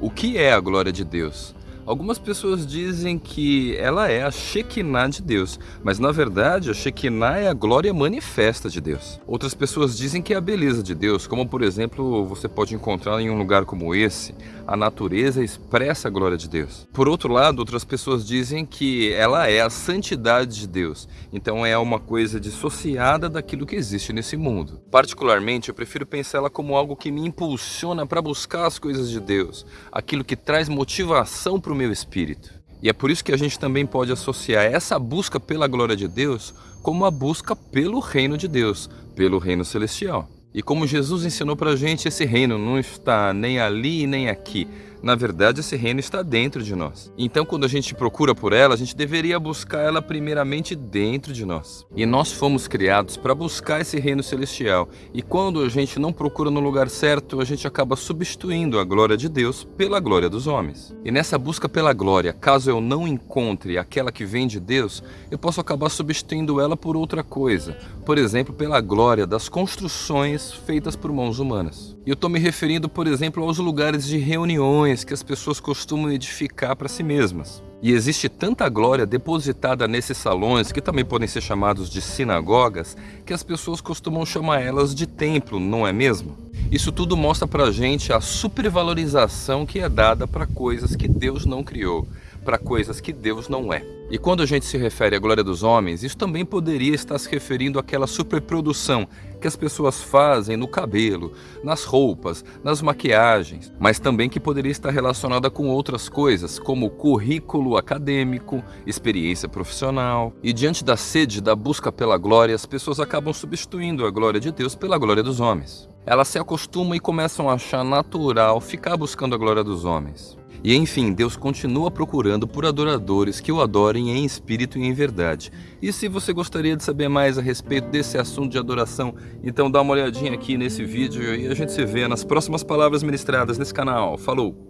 O que é a glória de Deus? Algumas pessoas dizem que ela é a Shekinah de Deus, mas na verdade a Shekinah é a glória manifesta de Deus. Outras pessoas dizem que é a beleza de Deus, como por exemplo você pode encontrar em um lugar como esse, a natureza expressa a glória de Deus. Por outro lado, outras pessoas dizem que ela é a santidade de Deus, então é uma coisa dissociada daquilo que existe nesse mundo. Particularmente, eu prefiro pensar ela como algo que me impulsiona para buscar as coisas de Deus, aquilo que traz motivação para o meu espírito. E é por isso que a gente também pode associar essa busca pela glória de Deus como a busca pelo reino de Deus, pelo reino celestial. E como Jesus ensinou para a gente, esse reino não está nem ali nem aqui, na verdade, esse reino está dentro de nós. Então, quando a gente procura por ela, a gente deveria buscar ela primeiramente dentro de nós. E nós fomos criados para buscar esse reino celestial. E quando a gente não procura no lugar certo, a gente acaba substituindo a glória de Deus pela glória dos homens. E nessa busca pela glória, caso eu não encontre aquela que vem de Deus, eu posso acabar substituindo ela por outra coisa. Por exemplo, pela glória das construções feitas por mãos humanas. E eu estou me referindo, por exemplo, aos lugares de reuniões que as pessoas costumam edificar para si mesmas. E existe tanta glória depositada nesses salões, que também podem ser chamados de sinagogas, que as pessoas costumam chamar elas de templo, não é mesmo? Isso tudo mostra para a gente a supervalorização que é dada para coisas que Deus não criou, para coisas que Deus não é. E quando a gente se refere à glória dos homens, isso também poderia estar se referindo àquela superprodução que as pessoas fazem no cabelo, nas roupas, nas maquiagens, mas também que poderia estar relacionada com outras coisas, como currículo acadêmico, experiência profissional. E diante da sede da busca pela glória, as pessoas acabam substituindo a glória de Deus pela glória dos homens. Elas se acostumam e começam a achar natural ficar buscando a glória dos homens. E enfim, Deus continua procurando por adoradores que o adorem em espírito e em verdade. E se você gostaria de saber mais a respeito desse assunto de adoração, então dá uma olhadinha aqui nesse vídeo e a gente se vê nas próximas palavras ministradas nesse canal. Falou!